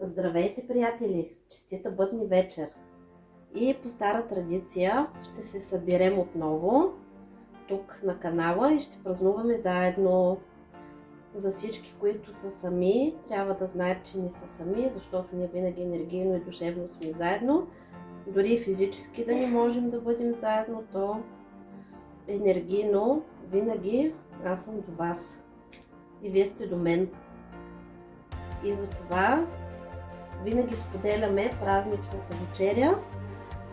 Здравейте, приятели! Честита бъдни вечер! И по стара традиция ще се съберем отново тук на канала и ще празнуваме заедно за всички, които са сами. Трябва да знаят, че не са сами, защото ние винаги енергийно и душевно сме заедно. Дори физически да не можем да бъдем заедно, то енергийно винаги аз съм до вас. И вие сте до мен. И затова винаги споделяме празничната вечеря.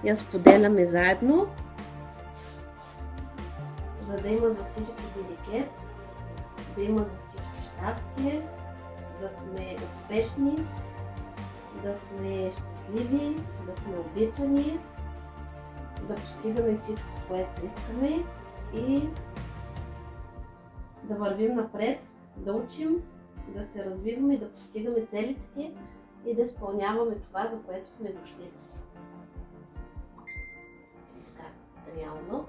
Я споделяме заедно, за да има за всички деликет, да има за щастие, да сме успешни, да сме щастливи, да сме обичани, да постигаме всичко, което искаме и да вървим напред, да учим, да се развиваме, да постигаме целите си и да изпълняваме това, за което сме дошли. Така, реално.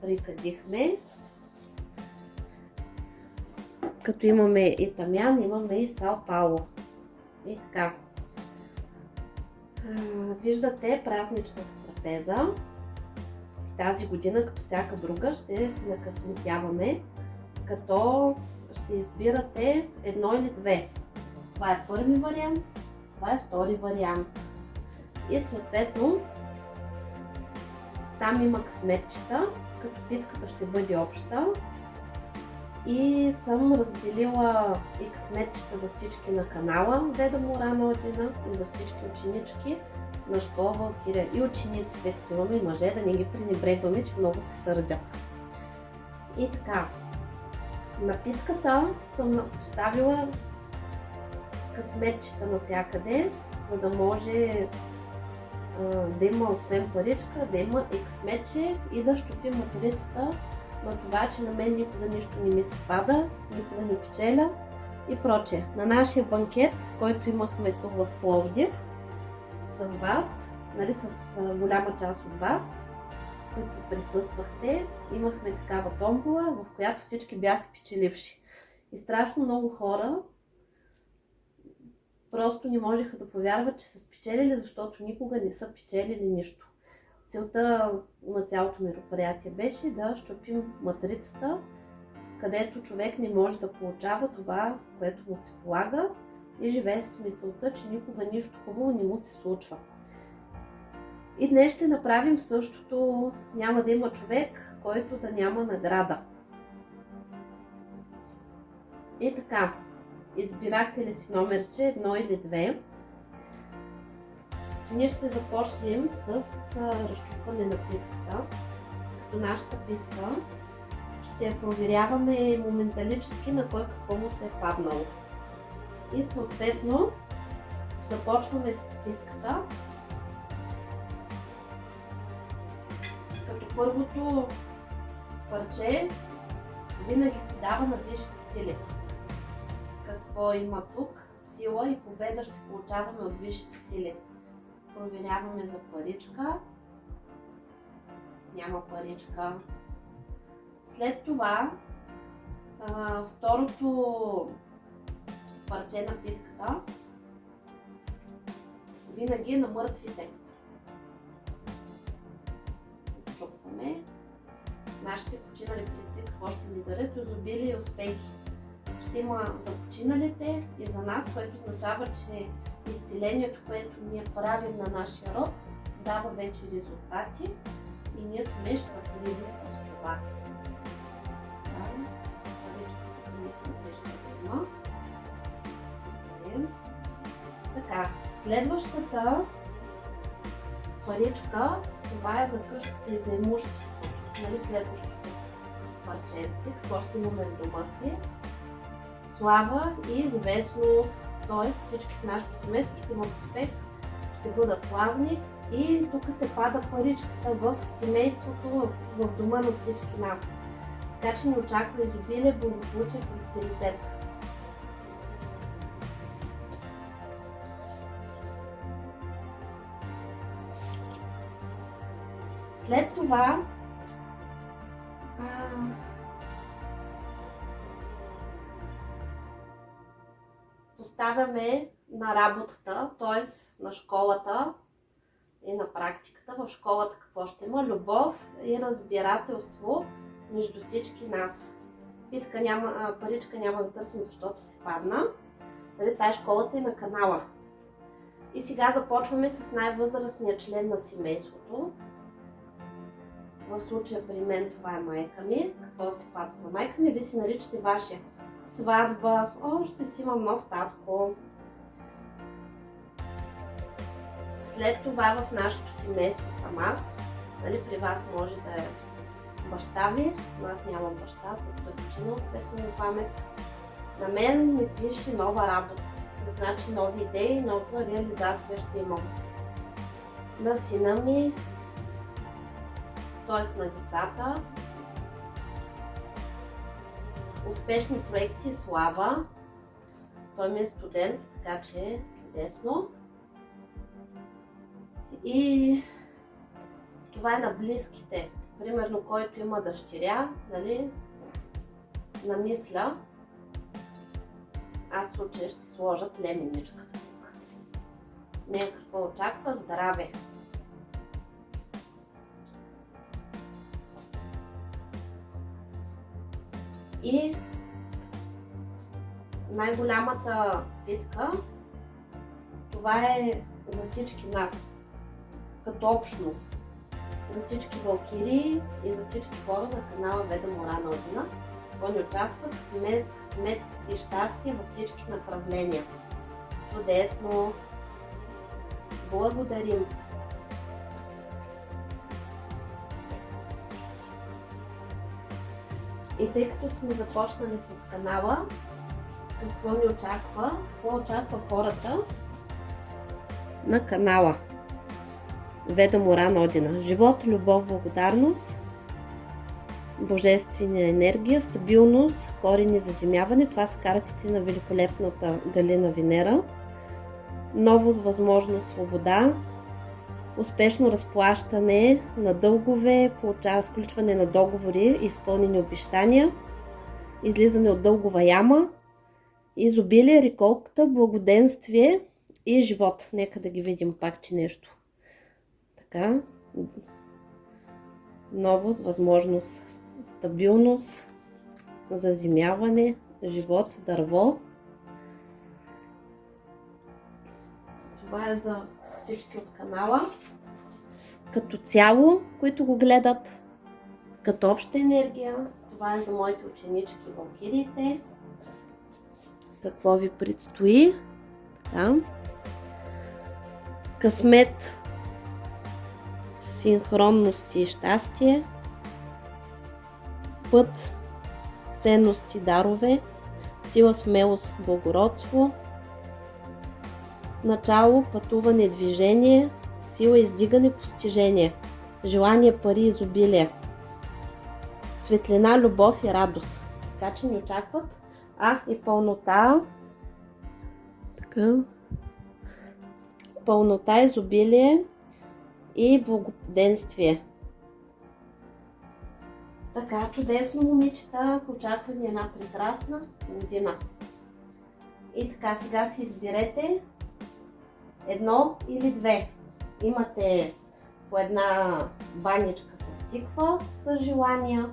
Прикадихме. Като имаме и тамян, имаме и сал пауло. И така. Виждате празничната трапеза. Тази година, като всяка друга, ще се накъсметяваме, като ще избирате едно или две. Това е първи вариант, това е втори вариант. И съответно, там има късметчета, като питката ще бъде обща. И съм разделила и късметчета за всички на канала Деда Мора на Одина и за всички ученички на школа Валкирия и учениците, като имаме и мъже, да не ги пренебрегваме, че много се сърдят. И така, напитката съм поставила късметчета навсякъде, за да може а, да има освен паричка, да има и късметче и да щупим материцата на това, че на мен никога нищо не ми се пада, никога не печеля и проче. На нашия банкет, който имахме тук в Пловдив, с вас, нали, с голяма част от вас, които присъствахте, имахме такава томбола, в която всички бяха печеливши. И страшно много хора просто не можеха да повярват, че са спечелили, защото никога не са печелили нищо. Целта на цялото мероприятие беше да щупим матрицата, където човек не може да получава това, което му се полага и живее с мисълта, че никога нищо хубаво не му се случва. И днес ще направим същото. Няма да има човек, който да няма награда. И така, избирахте ли си номерче, едно или две? Ние ще започнем с разчупване на питката. Нашата питка ще я проверяваме моменталически на кой какво му се е паднало. И съответно започваме с питката. Като първото парче винаги се дава на висшите сили. Какво има тук? Сила и победа ще получаваме от висшите сили. Проверяваме за паричка. Няма паричка. След това второто парче на питката винаги е на мъртвите. Чупваме. Нашите починали предци какво ще ни дарят? Изобилие и успехи. Ще има за починалите и за нас, което означава, че изцелението, което ние правим на нашия род, дава вече резултати и ние сме щастливи с това. Да, паричката се вижда. Така, Следващата паричка, това е за къщата и за имуществото. Нали, следващото парченце, какво ще имаме в дома си. Слава и известност, т.е. всички в нашето семейство ще имат успех, ще бъдат славни и тук се пада паричката в семейството, в дома на всички нас. Така че ни очаква изобилие, благополучие, просперитет. След това поставяме на работата, т.е. на школата и на практиката. В школата какво ще има? Любов и разбирателство между всички нас. Питка няма, паричка няма да търсим, защото се падна. Нали, това е школата и на канала. И сега започваме с най-възрастния член на семейството. В случая при мен това е майка ми. Какво се пада за майка ми? Вие си наричате вашия сватба. О, ще си имам нов татко. След това в нашето семейство съм аз. Нали, при вас може да е баща ви, но аз нямам баща, тъй е починал светло му памет. На мен ми пише нова работа. Значи нови идеи, нова реализация ще имам. На сина ми, т.е. на децата, успешни проекти, слава. Той ми е студент, така че е чудесно. И това е на близките. Примерно, който има дъщеря, нали, намисля, аз в случая ще сложа племеничката тук. Не какво очаква? Здраве! И най-голямата битка, това е за всички нас, като общност. За всички валкири и за всички хора на канала Веда Мора Одина. Какво ни участват? Мед, късмет и щастие във всички направления. Чудесно! Благодарим! И тъй като сме започнали с канала, какво ни очаква? Какво очаква хората на канала? Веда Моран Одина. Живот, любов, благодарност, божествена енергия, стабилност, корени заземяване. Това са картите на великолепната Галина Венера. Новост, възможност, свобода, успешно разплащане на дългове, получава сключване на договори, изпълнени обещания, излизане от дългова яма, изобилие, реколката, благоденствие и живот. Нека да ги видим пак, че нещо. Така. Новост, възможност, стабилност, заземяване, живот, дърво. Това е за всички от канала. Като цяло, които го гледат, като обща енергия, това е за моите ученички валкириите. Какво ви предстои? Така. Късмет, синхронност и щастие, път, ценности, дарове, сила, смелост, благородство, начало, пътуване, движение, сила, издигане, постижение, желание, пари, изобилие, светлина, любов и радост. Така че ни очакват. А, и пълнота. Така. Пълнота, изобилие и благоденствие. Така, чудесно, момичета. Очаква ни една прекрасна година. И така, сега си изберете едно или две. Имате по една баничка с тиква с желания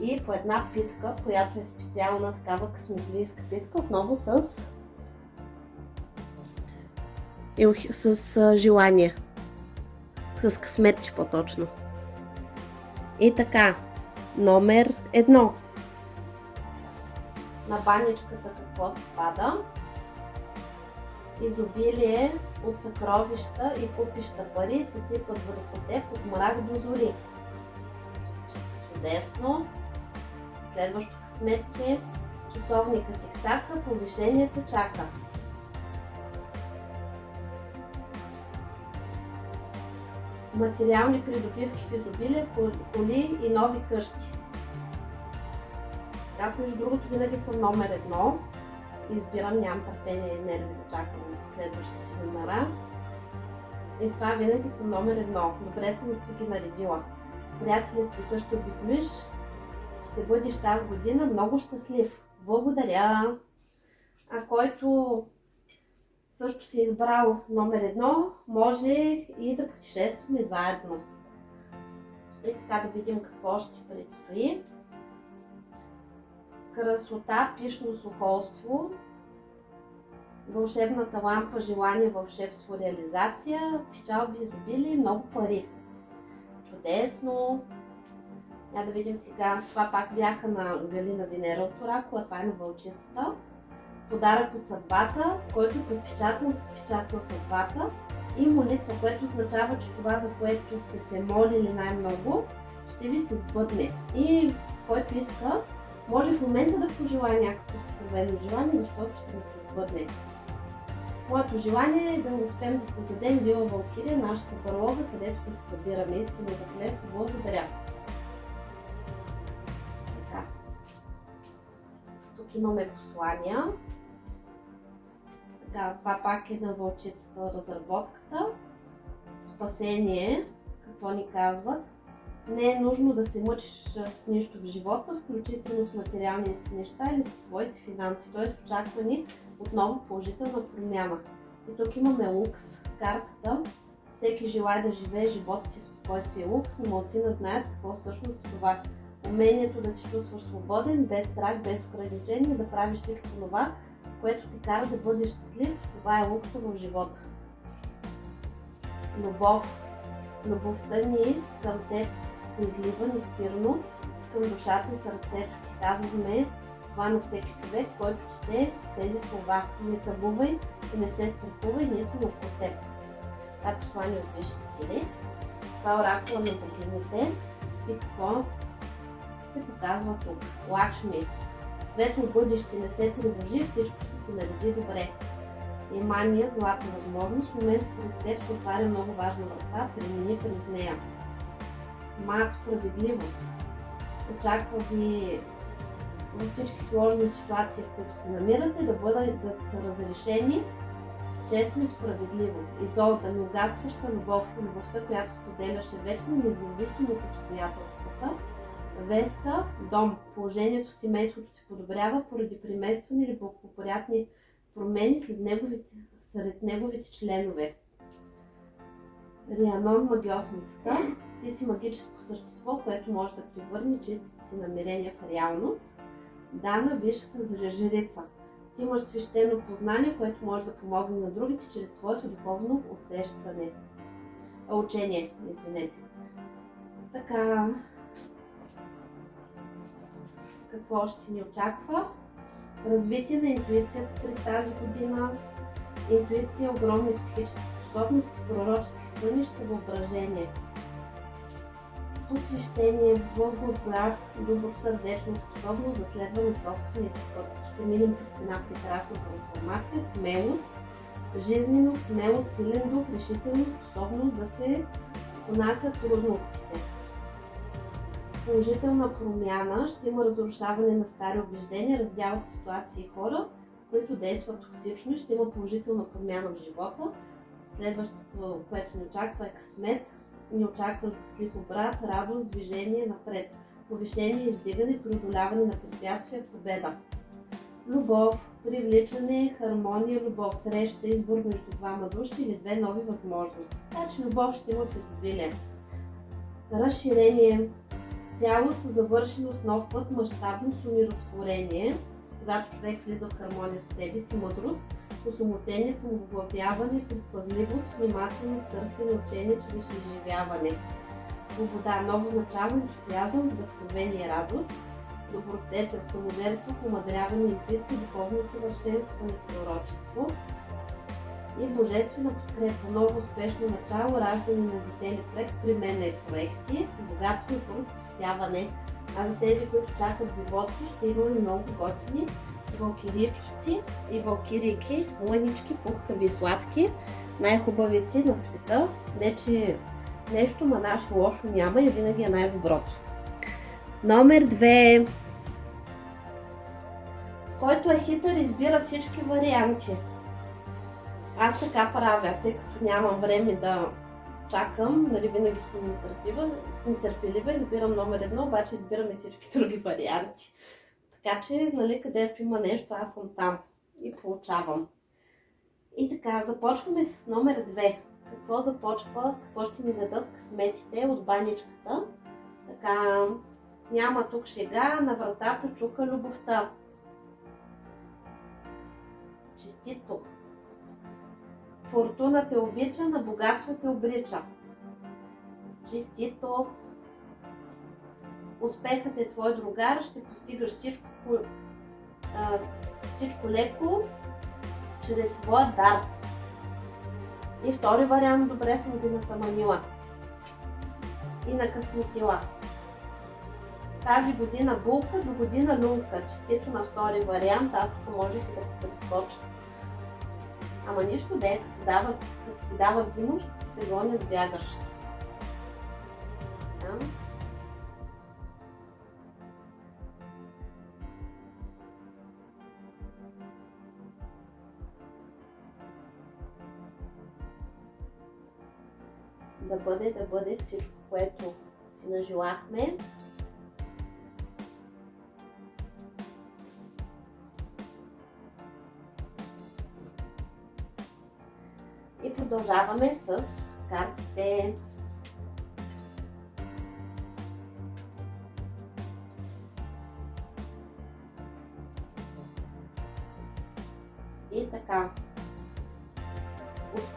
и по една питка, която е специална такава късметлийска питка, отново с, с желание. С късметче по-точно. И така, номер едно. На баничката какво се пада? Изобилие, от съкровища и купища пари се сипат върху теб от мрак до зори. Чудесно! Следващо късметче, часовника тик-така, повишението чака. Материални придобивки в изобилие, коли и нови къщи. Аз между другото винаги съм номер едно. Избирам, нямам търпение и нерви да чакам за следващите номера. И с това винаги съм номер едно. Добре съм си ги наредила. С приятели света ще обиколиш. Ще бъдеш тази година много щастлив. Благодаря! А който също си избрал номер едно, може и да путешестваме заедно. И така да видим какво ще предстои красота, пишно сухолство, вълшебната лампа, желание, вълшебство, реализация, печалби, изобилие, много пари. Чудесно! Я да видим сега. Това пак бяха на Галина Венера от Оракула, това е на вълчицата. Подарък от съдбата, който е подпечатан с печат на съдбата и молитва, което означава, че това, за което сте се молили най-много, ще ви се сбъдне. И който иска, може в момента да пожелая някакво съкровено желание, защото ще му се сбъдне. Моето желание е да успеем да създадем Вила Валкирия, нашата барлога, където да се събираме истина за което благодаря. Така. Тук имаме послания. Така, това пак е на вълчицата разработката. Спасение. Какво ни казват? Не е нужно да се мъчиш с нищо в живота, включително с материалните неща или с своите финанси. Т.е. очаква ни отново положителна промяна. И тук имаме лукс, картата. Всеки желая да живее живота си в спокойствие лукс, но малцина знаят какво всъщност е това. Умението да се чувстваш свободен, без страх, без ограничения, да правиш всичко това, което ти кара да бъдеш щастлив, това е лукса в живота. Любов. Любовта ни към теб се излива неспирно към душата и сърцето ти. Казваме това на всеки човек, който чете тези слова. Не табувай и не се страхувай, ние сме около теб. Това е послание от висшите сили. Това е оракула на богините. И какво се показва тук? Лакшми. Светло бъдеще, не се тревожи, всичко ще се нареди добре. Имания, златна възможност, в момента пред теб се отваря много важна врата, премини през нея мат справедливост. Очаква ви във всички сложни ситуации, в които се намирате, да бъдат разрешени честно и справедливо. Изолта, неугастваща любов, любовта, която споделяше вечно, независимо от обстоятелствата. Веста, дом, положението в семейството се подобрява поради приместване или благоприятни промени след неговите, сред неговите членове. Рианон, магиосницата, ти си магическо същество, което може да превърне чистите си намерения в реалност. Дана, висшата жрица. Ти имаш свещено познание, което може да помогне на другите чрез твоето духовно усещане. А, учение, извинете. Така. Какво ще ни очаква? Развитие на интуицията през тази година. Интуиция, огромни психически способности, пророчески сънища, въображение посвещение, благодат, добросърдечно способност да следваме собствения си път. Ще минем през една прекрасна трансформация, смелост, жизнено, смелост, силен дух, решителност, способност да се понасят трудностите. Положителна промяна, ще има разрушаване на стари убеждения, раздява ситуации и хора, които действат токсично и ще има положителна промяна в живота. Следващото, което ни очаква е късмет, ни очаква щастлив обрат, радост, движение напред, повишение, издигане, преодоляване на препятствия, победа. Любов, привличане, хармония, любов, среща, избор между двама души или две нови възможности. Така че любов ще има в изобилие. Разширение, цялост, завършеност, нов път, мащабност, умиротворение, когато човек влиза в хармония с себе си, мъдрост, осамотение, самовглъбяване, предпазливост, внимателност, търсене, учение чрез изживяване. Свобода, ново начало, ентусиазъм, вдъхновение, радост, добродетел, саможертва, помадряване, интуиция, духовно съвършенстване, пророчество. и божествена подкрепа, ново успешно начало, раждане на дете или проект, при мен е проекти, богатство и процъфтяване. А за тези, които чакат бивоци, ще имаме много готини валкиричовци и валкирийки, лънички, пухкави и сладки, най-хубавите на света. Не, че нещо ма лошо няма и винаги е най-доброто. Номер 2. Който е хитър, избира всички варианти. Аз така правя, тъй като нямам време да чакам, нали винаги съм нетърпелива, избирам номер едно, обаче избирам и всички други варианти. Така че, нали, където има нещо, аз съм там и получавам. И така, започваме с номер 2. Какво започва, какво ще ни дадат късметите от баничката. Така, няма тук шега, на вратата чука любовта. Честито! Фортуна те обича, на богатство те обрича. Честито! Успехът е твой другар, ще постигаш всичко, всичко леко, чрез своя дар. И втори вариант, добре съм ги натаманила. И накъсметила. Тази година булка, до година люлка. Честито на втори вариант, аз тук можех да го прескоча. Ама нищо да е, като, дават, като ти дават зимаш, те гонят бягаш. Да? Да бъде, да бъде всичко, което си нажелахме. И продължаваме с картите.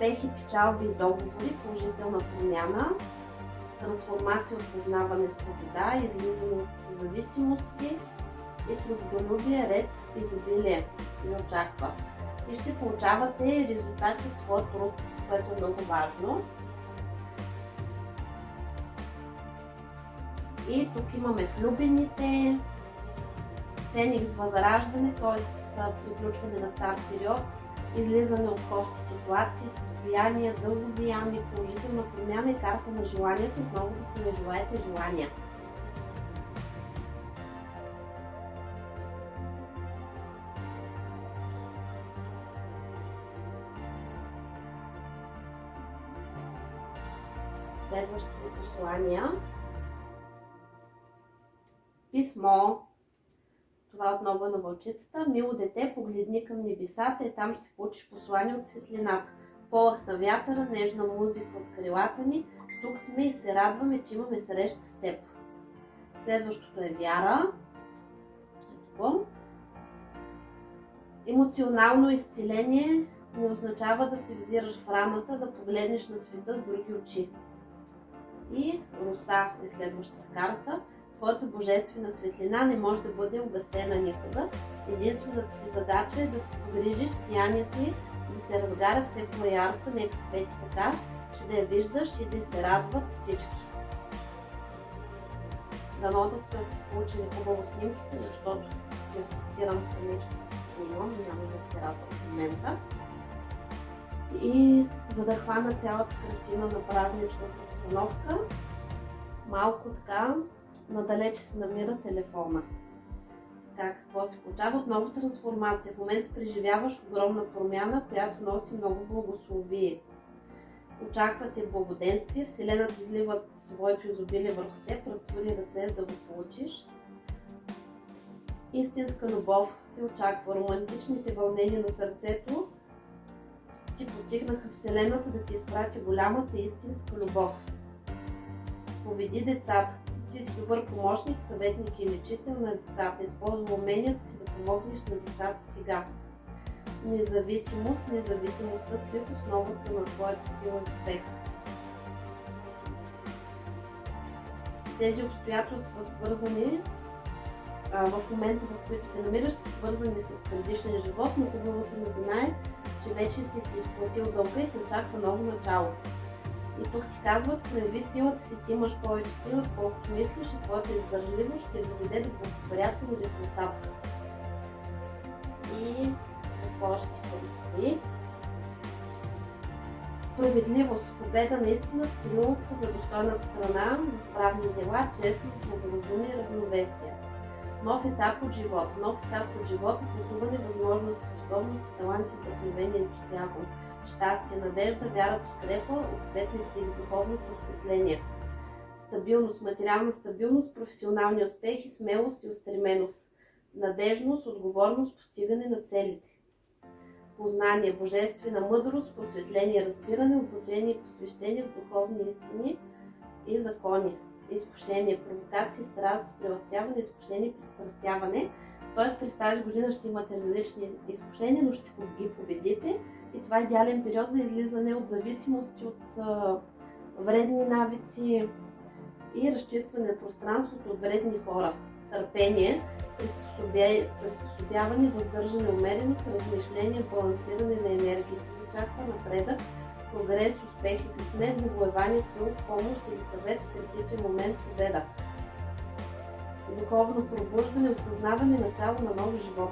Успехи, печалби и договори, положителна промяна, трансформация, осъзнаване, свобода, излизане от зависимости и трудолюбие, ред, изобилие ни очаква. И ще получавате резултати от своя труд, което е много важно. И тук имаме влюбените, Феникс възраждане, т.е. приключване на стар период, излизане от кофти ситуации, състояния, дългови ями, положителна промяна и карта на желанието, отново да си нажелаете желания. Следващите послания. Писмо отново на вълчицата. Мило дете, погледни към небесата и там ще получиш послание от светлината. Полах на вятъра, нежна музика от крилата ни. Тук сме и се радваме, че имаме среща с теб. Следващото е вяра. Ето Емоционално изцеление не означава да се взираш в раната, да погледнеш на света с други очи. И Руса е следващата карта твоята божествена светлина не може да бъде угасена никога. Единствената ти задача е да се погрижиш сиянието й, да се разгаря все по-ярко, нека свети така, че да я виждаш и да се радват всички. Дано да са си получили хубаво снимките, защото си асистирам самичка с снимам, няма да оператор в момента. И за да хвана цялата картина на празничната обстановка, малко така надалече се намира телефона. Така, какво се получава? Отново трансформация. В момента преживяваш огромна промяна, която носи много благословие. Очаквате благоденствие, Вселената излива своето изобилие върху теб, разтвори ръце, за да го получиш. Истинска любов те очаква. Романтичните вълнения на сърцето ти потигнаха Вселената да ти изпрати голямата истинска любов. Поведи децата. Ти си добър помощник, съветник и лечител на децата. Използва уменията си да помогнеш на децата сега. Независимост. Независимостта стои в основата на твоята сила и успех. Тези обстоятелства, свързани а, в момента, в който се намираш, са свързани с предишен живот, но хубавата новина е, че вече си си изплатил дълга и очаква ново начало. И тук ти казват, прояви силата си, ти имаш повече сила, отколкото мислиш и твоята издържливост ще доведе до благоприятен резултат. И какво ще ти предстои? Справедливост, победа на истината, триумф за достойната страна, в правни дела, честност, благоразумие, равновесие. Нов етап от живота. Нов етап от живота, пътуване, възможности, способности, таланти, вдъхновение, ентусиазъм, щастие, надежда, вяра, подкрепа, от светли сили, духовно просветление. Стабилност, материална стабилност, професионални успехи, смелост и устременост. Надежност, отговорност, постигане на целите познание, божествена мъдрост, просветление, разбиране, обучение, посвещение в духовни истини и закони, изкушение, провокации, страст, преластяване, изкушение, пристрастяване. Тоест през тази година ще имате различни изкушения, но ще ги победите и това е идеален период за излизане от зависимости, от вредни навици и разчистване на пространството от вредни хора. Търпение, приспособяване, въздържане, умереност, размишление, балансиране на енергията. Очаква напредък, прогрес, успех и късмет, завоевание, труд, помощ или съвет в критичен момент победа. Духовно пробуждане, осъзнаване, начало на нов живот.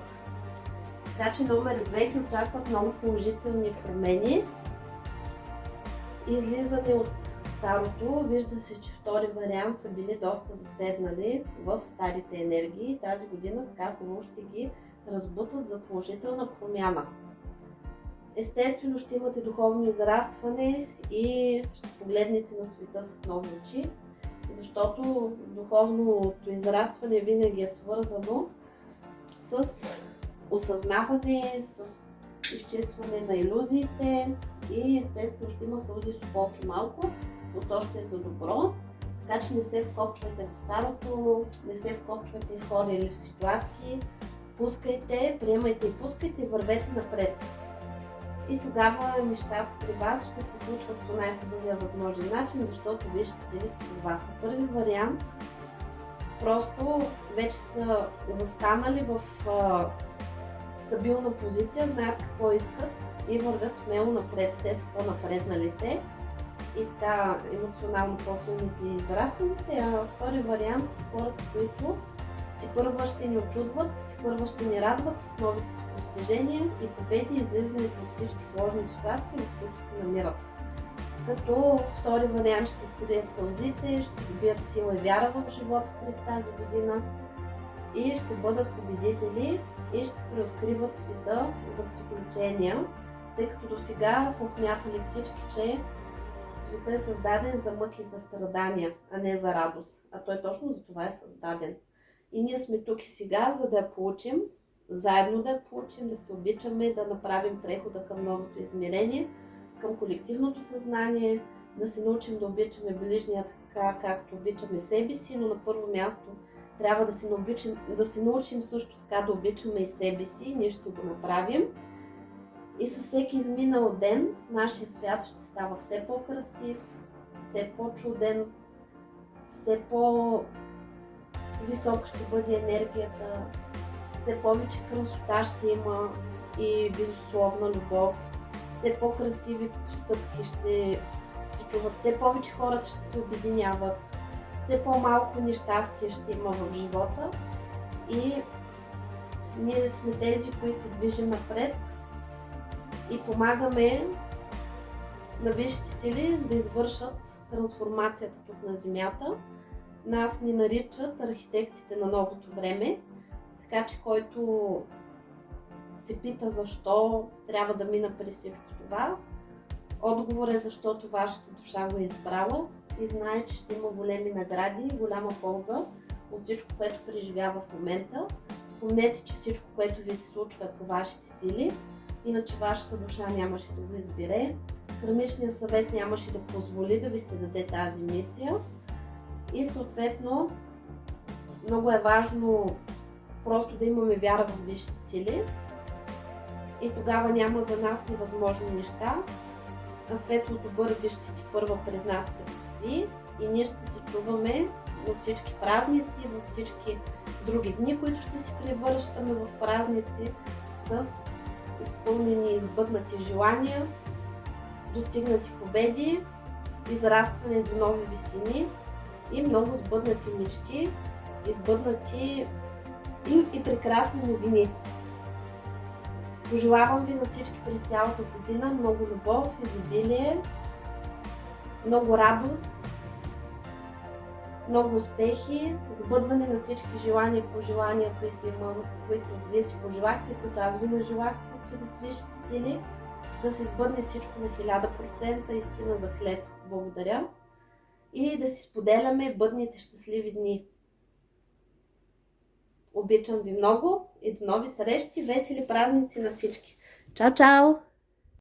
Така че номер 2 ги очакват много положителни промени. Излизане от старото, вижда се, че втори вариант са били доста заседнали в старите енергии. Тази година така хубаво ще ги разбутат за положителна промяна. Естествено ще имате духовно израстване и ще погледнете на света с нови очи, защото духовното израстване винаги е свързано с осъзнаване, с изчистване на иллюзиите и естествено ще има сълзи, суполки малко, но то ще е за добро. Така че не се вкопчвайте в старото, не се вкопчвайте в хора или в ситуации. Пускайте, приемайте и пускайте вървете напред. И тогава нещата при вас ще се случват по най-хубавия възможен начин, защото вие ще се с вас. Първи вариант просто вече са застанали в а, стабилна позиция, знаят какво искат и вървят смело напред. Те са по-напредналите и така емоционално по-силните и израстаните, а втори вариант са хората, които ти първа ще ни очудват, ти първа ще ни радват с новите си постижения и победи, излизането от всички сложни ситуации, в които се намират. Като втори вариант ще скрият сълзите, ще добият сила и вяра в живота през тази година и ще бъдат победители и ще преоткриват света за приключения, тъй като до сега са смятали всички, че света е създаден за мъки и за страдания, а не за радост. А той точно за това е създаден. И ние сме тук и сега, за да я получим, заедно да я получим, да се обичаме, да направим прехода към новото измерение, към колективното съзнание, да се научим да обичаме ближния така, както обичаме себе си, но на първо място трябва да се, научим, да се научим също така да обичаме и себе си. Ние ще го направим. И със всеки изминал ден нашия свят ще става все по-красив, все по-чуден, все по-висока ще бъде енергията, все повече красота ще има и безусловна любов, все по-красиви постъпки ще се чуват, все повече хората ще се обединяват, все по-малко нещастие ще има в живота. И ние сме тези, които движим напред и помагаме на висшите сили да извършат трансформацията тук на Земята. Нас ни наричат архитектите на новото време, така че който се пита защо трябва да мина през всичко това, отговор е защото вашата душа го е избрала и знае, че ще има големи награди и голяма полза от всичко, което преживява в момента. Помнете, че всичко, което ви се случва е по вашите сили иначе вашата душа нямаше да го избере. Храничният съвет нямаше да позволи да ви се даде тази мисия. И съответно, много е важно просто да имаме вяра в висшите сили. И тогава няма за нас невъзможни неща. А светлото бъдеще ти първа пред нас предстои и ние ще се чуваме във всички празници, във всички други дни, които ще си превръщаме в празници с изпълнени и сбъднати желания, достигнати победи, израстване до нови висини и много сбъднати мечти, избъднати и, и прекрасни новини. Пожелавам ви на всички през цялата година много любов, изобилие, много радост, много успехи, сбъдване на всички желания и пожелания, които, имам, които вие си пожелахте, които аз ви нажелах чрез висшите сили, да се сбъдне всичко на 1000%, истина за клет. Благодаря. И да си споделяме бъдните щастливи дни. Обичам ви много и до нови срещи, весели празници на всички. Чао, чао!